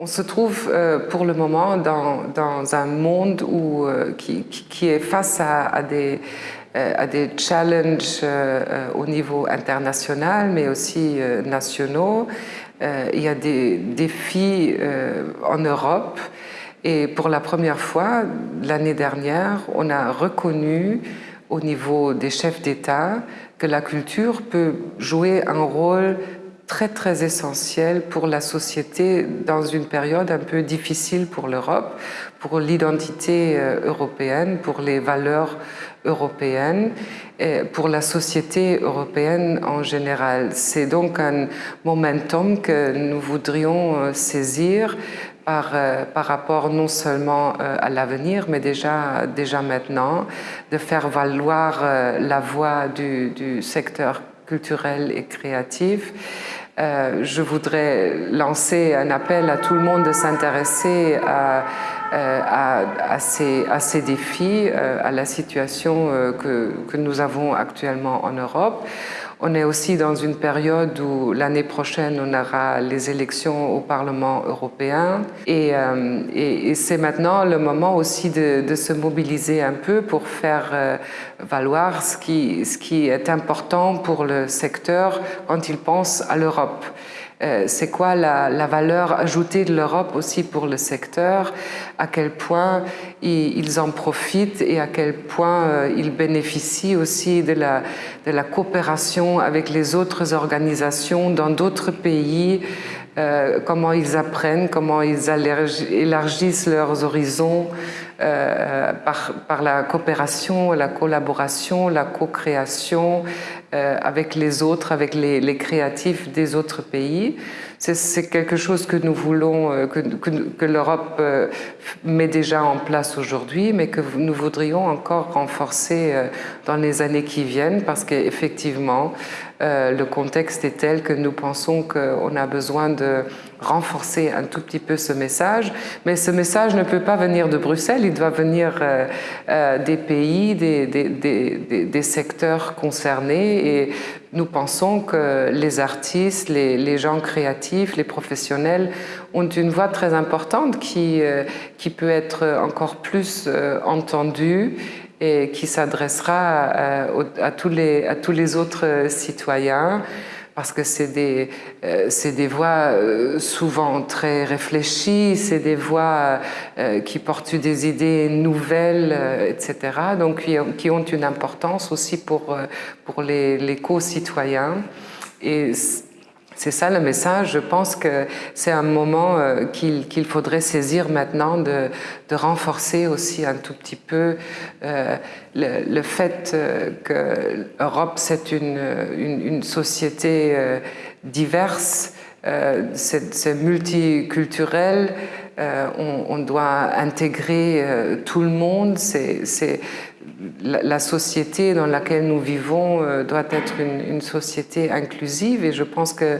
On se trouve euh, pour le moment dans, un monde euh, qui, est face à, euh, à des challenges au niveau international, mais aussi nationaux. il y a des défis en Europe et pour la première fois, l'année dernière, on a reconnu au niveau des chefs d'État que la culture peut jouer un rôle très très essentiel pour la société dans une période un peu difficile pour l'Europe, pour l'identité euh, européenne, pour les valeurs européennes, et pour la société européenne en général. C'est donc un momentum que nous voudrions euh, saisir par, euh, par rapport non seulement à l'avenir, mais déjà, déjà maintenant, de faire valoir la voix du, du secteur culturel et créatif. Euh, je voudrais lancer un appel à tout le monde de s'intéresser à, euh, à, ces, défis, euh, à la situation que, que nous avons actuellement en Europe. On est aussi dans une période où l'année prochaine, on aura les élections au Parlement européen et, euh, c'est maintenant le moment aussi de, de, se mobiliser un peu pour faire euh, valoir ce qui, ce qui est important pour le secteur quand il pense à l'Europe. Euh, c'est quoi la, valeur ajoutée de l'Europe aussi pour le secteur, à quel point ils en profitent et à quel point euh, ils bénéficient aussi de la, coopération avec les autres organisations dans d'autres pays, euh, comment ils apprennent, comment ils élargissent leurs horizons par, la coopération, la collaboration, la co-création, avec les autres, avec les, créatifs des autres pays. C'est quelque chose que nous voulons, euh, que, l'Europe euh, met déjà en place aujourd'hui, mais que nous voudrions encore renforcer dans les années qui viennent, parce qu'effectivement, le contexte est tel que nous pensons qu'on a besoin de renforcer un tout petit peu ce message, mais ce message ne peut pas venir de Bruxelles, il doit venir des pays, des secteurs concernés et nous pensons que les artistes, les, gens créatifs, les professionnels ont une voix très importante qui, euh, qui peut être encore plus euh, entendue et qui s'adressera euh, à, les, à tous les autres citoyens parce que c'est des, euh, des voix euh, souvent très réfléchies, c'est des voix euh, qui portent des idées nouvelles, etc., donc qui, qui, ont une importance aussi pour, pour les, les co-citoyens. Et c'est ça le message. Je pense que c'est un moment euh, qu'il faudrait saisir maintenant de, de, renforcer aussi un tout petit peu euh, le, fait euh, que l'Europe, c'est une, une, société diverse, c'est multiculturel, on, on, doit intégrer tout le monde, c'est la, société dans laquelle nous vivons euh, doit être une, société inclusive et je pense que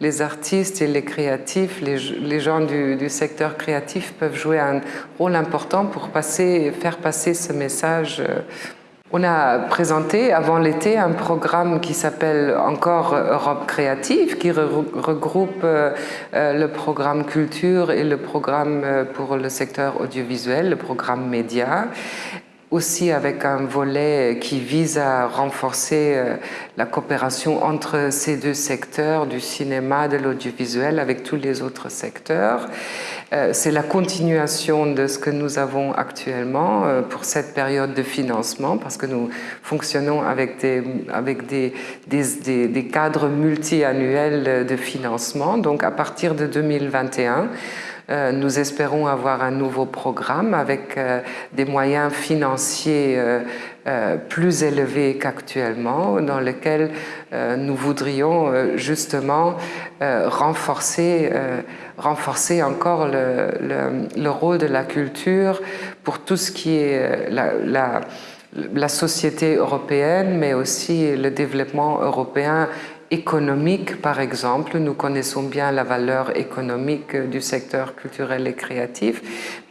les artistes et les créatifs, les, gens du, secteur créatif peuvent jouer un rôle important pour passer, faire passer ce message. On a présenté avant l'été un programme qui s'appelle encore Europe créative, qui regroupe euh, euh, le programme culture et le programme pour le secteur audiovisuel, le programme média aussi avec un volet qui vise à renforcer euh, la coopération entre ces deux secteurs, du cinéma, de l'audiovisuel, avec tous les autres secteurs. Euh, c'est la continuation de ce que nous avons actuellement euh, pour cette période de financement, parce que nous fonctionnons avec des, avec des, des, des cadres multi-annuels de financement. Donc à partir de 2021, euh, nous espérons avoir un nouveau programme avec euh, des moyens financiers euh, plus élevés qu'actuellement, dans lequel nous voudrions justement renforcer, renforcer encore le, le, rôle de la culture pour tout ce qui est la société européenne, mais aussi le développement européen économique, par exemple. Nous connaissons bien la valeur économique du secteur culturel et créatif,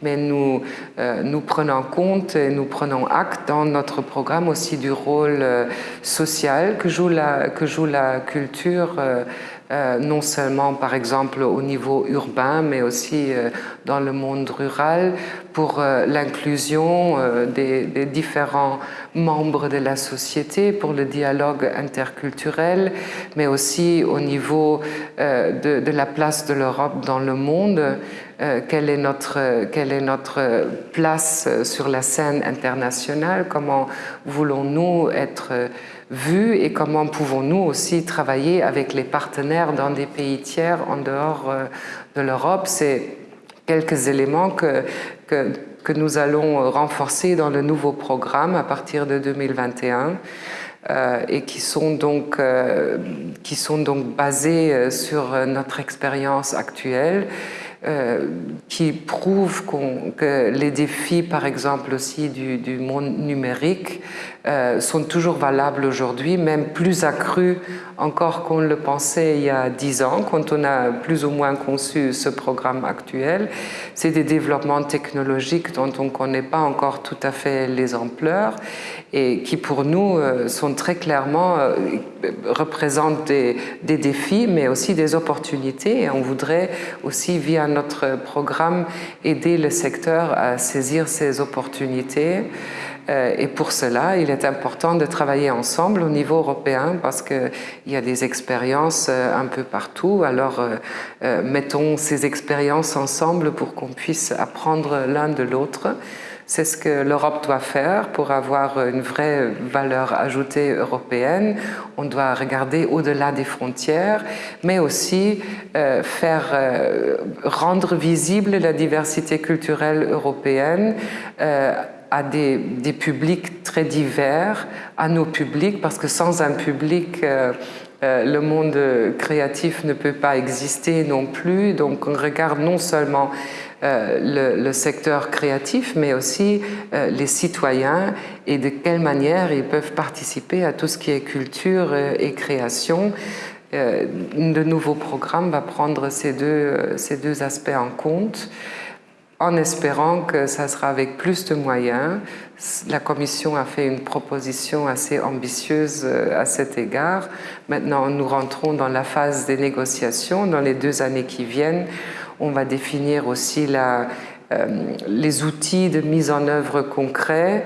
mais nous, euh, nous prenons compte et nous prenons acte dans notre programme aussi du rôle euh, social que joue la, que joue la culture euh, euh, non seulement par exemple au niveau urbain, mais aussi euh, dans le monde rural, pour euh, l'inclusion des, des, différents membres de la société, pour le dialogue interculturel, mais aussi au niveau de, de, la place de l'Europe dans le monde, quelle, est notre, quelle est notre place sur la scène internationale, comment voulons-nous être vus et comment pouvons-nous aussi travailler avec les partenaires dans des pays tiers en dehors euh, de l'Europe. C'est quelques éléments que, que, nous allons renforcer dans le nouveau programme à partir de 2021. Euh, et qui sont donc, euh, qui sont donc basés sur notre expérience actuelle qui prouve que les défis, par exemple aussi du monde numérique, euh, sont toujours valables aujourd'hui, même plus accrus encore qu'on le pensait il y a dix ans, quand on a plus ou moins conçu ce programme actuel. C'est des développements technologiques dont on ne connaît pas encore tout à fait les ampleurs et qui pour nous euh, sont très clairement, euh, représentent des, des, défis mais aussi des opportunités et on voudrait aussi via notre programme aider le secteur à saisir ces opportunités. Euh, et pour cela, il est important de travailler ensemble au niveau européen parce qu'il y a des expériences euh, un peu partout. Alors, euh, mettons ces expériences ensemble pour qu'on puisse apprendre l'un de l'autre. C'est ce que l'Europe doit faire pour avoir une vraie valeur ajoutée européenne. On doit regarder au-delà des frontières, mais aussi faire rendre visible la diversité culturelle européenne à des, publics très divers, à nos publics, parce que sans un public, euh, euh, le monde créatif ne peut pas exister non plus. Donc on regarde non seulement euh, le, le, secteur créatif, mais aussi les citoyens et de quelle manière ils peuvent participer à tout ce qui est culture et création. de nouveau programme va prendre ces deux, ces deux aspects en compte en espérant que ça sera avec plus de moyens. La Commission a fait une proposition assez ambitieuse euh, à cet égard. Maintenant, nous rentrons dans la phase des négociations. Dans les deux années qui viennent, on va définir aussi euh, les outils de mise en œuvre concrets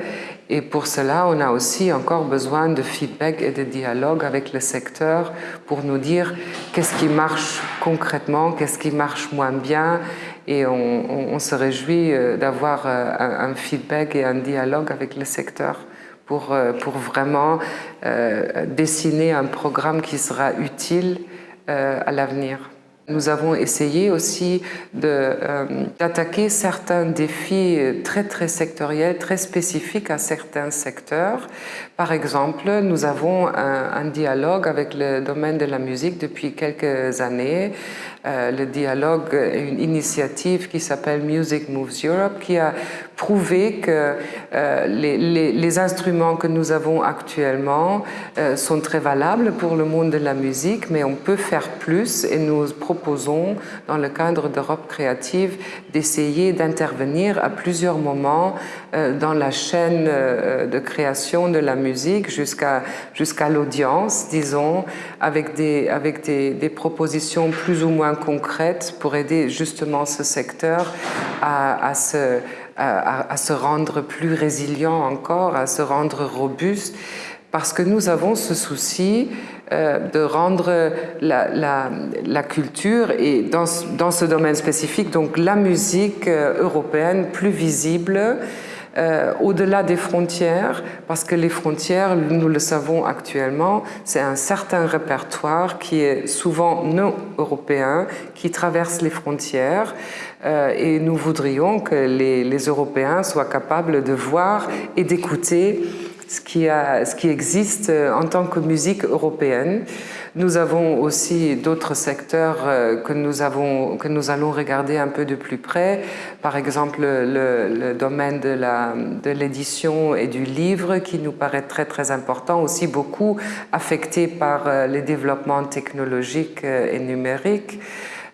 et pour cela, on a aussi encore besoin de feedback et de dialogue avec le secteur pour nous dire qu'est-ce qui marche concrètement, qu'est-ce qui marche moins bien, et on, se réjouit euh, d'avoir euh, un, feedback et un dialogue avec le secteur pour, euh, pour vraiment dessiner un programme qui sera utile à l'avenir. Nous avons essayé aussi d'attaquer euh, certains défis très très sectoriels, très spécifiques à certains secteurs. Par exemple, nous avons un, dialogue avec le domaine de la musique depuis quelques années euh, le dialogue, une initiative qui s'appelle Music Moves Europe, qui a prouvé que euh, les, les, les, instruments que nous avons actuellement euh, sont très valables pour le monde de la musique, mais on peut faire plus et nous proposons, dans le cadre d'Europe créative, d'essayer d'intervenir à plusieurs moments euh, dans la chaîne euh, de création de la musique jusqu'à jusqu'à l'audience, disons, avec, des, avec des, des propositions plus ou moins concrètes pour aider justement ce secteur à, à, se, à, se rendre plus résilient encore, à se rendre robuste, parce que nous avons ce souci euh, de rendre la, culture et dans, dans ce domaine spécifique, donc la musique euh, européenne plus visible, euh, au-delà des frontières, parce que les frontières, nous le savons actuellement, c'est un certain répertoire qui est souvent non européen, qui traverse les frontières, euh, et nous voudrions que les, les Européens soient capables de voir et d'écouter ce qui, existe en tant que musique européenne. Nous avons aussi d'autres secteurs euh, que nous, allons regarder un peu de plus près. Par exemple, le, domaine de l'édition et du livre qui nous paraît très très important, aussi beaucoup affecté par euh, les développements technologiques euh, et numériques.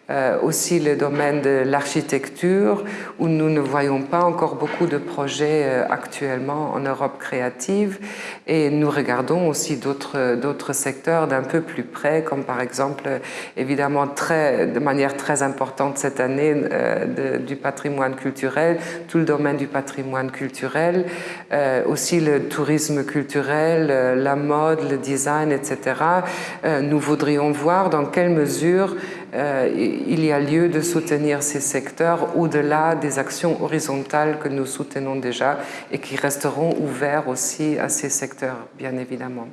Euh, aussi le domaine de l'architecture, où nous ne voyons pas encore beaucoup de projets euh, actuellement en Europe créative. Et nous regardons aussi d'autres secteurs d'un peu plus près, comme par exemple, évidemment, très, de manière très importante cette année, euh, du patrimoine culturel, tout le domaine du patrimoine culturel, aussi le tourisme culturel, la mode, le design, etc. nous voudrions voir dans quelle mesure euh, il y a lieu de soutenir ces secteurs au-delà des actions horizontales que nous soutenons déjà et qui resteront ouverts aussi à ces secteurs, bien évidemment.